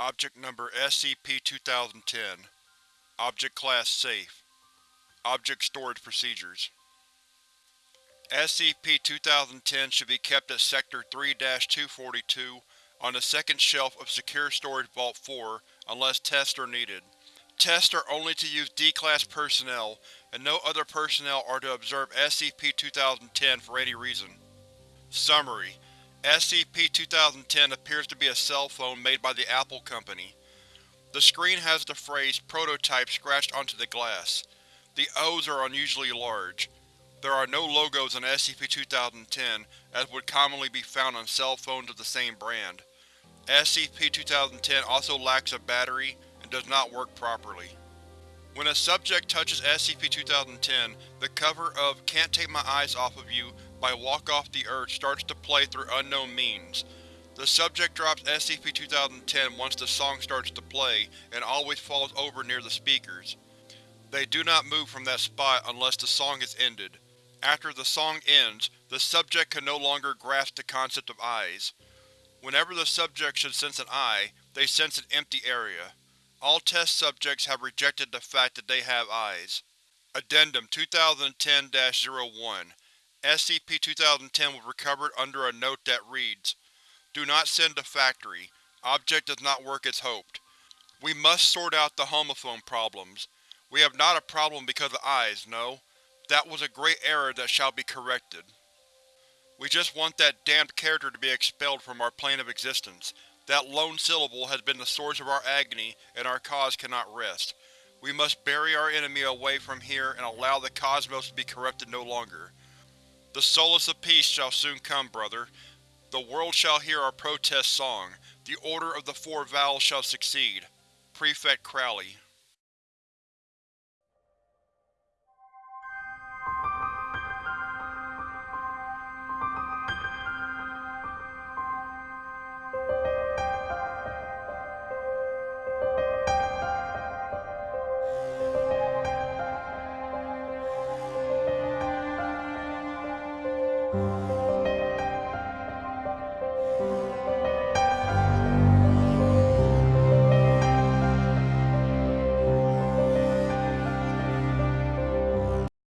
Object Number SCP-2010 Object Class Safe Object Storage Procedures SCP-2010 should be kept at Sector 3-242 on the second shelf of Secure Storage Vault 4 unless tests are needed. Tests are only to use D-Class personnel, and no other personnel are to observe SCP-2010 for any reason. Summary: SCP-2010 appears to be a cell phone made by the Apple Company. The screen has the phrase Prototype scratched onto the glass. The O's are unusually large. There are no logos on SCP-2010, as would commonly be found on cell phones of the same brand. SCP-2010 also lacks a battery and does not work properly. When a subject touches SCP-2010, the cover of Can't Take My Eyes Off of You by Walk Off the Earth starts to play through unknown means. The subject drops SCP-2010 once the song starts to play, and always falls over near the speakers. They do not move from that spot unless the song is ended. After the song ends, the subject can no longer grasp the concept of eyes. Whenever the subject should sense an eye, they sense an empty area. All test subjects have rejected the fact that they have eyes. Addendum 2010-01 SCP-2010 was recovered under a note that reads, Do not send to Factory. Object does not work as hoped. We must sort out the homophone problems. We have not a problem because of eyes, no. That was a great error that shall be corrected. We just want that damned character to be expelled from our plane of existence. That lone syllable has been the source of our agony, and our cause cannot rest. We must bury our enemy away from here and allow the cosmos to be corrupted no longer. The solace of peace shall soon come, brother. The world shall hear our protest song. The Order of the Four Vowels shall succeed. Prefect Crowley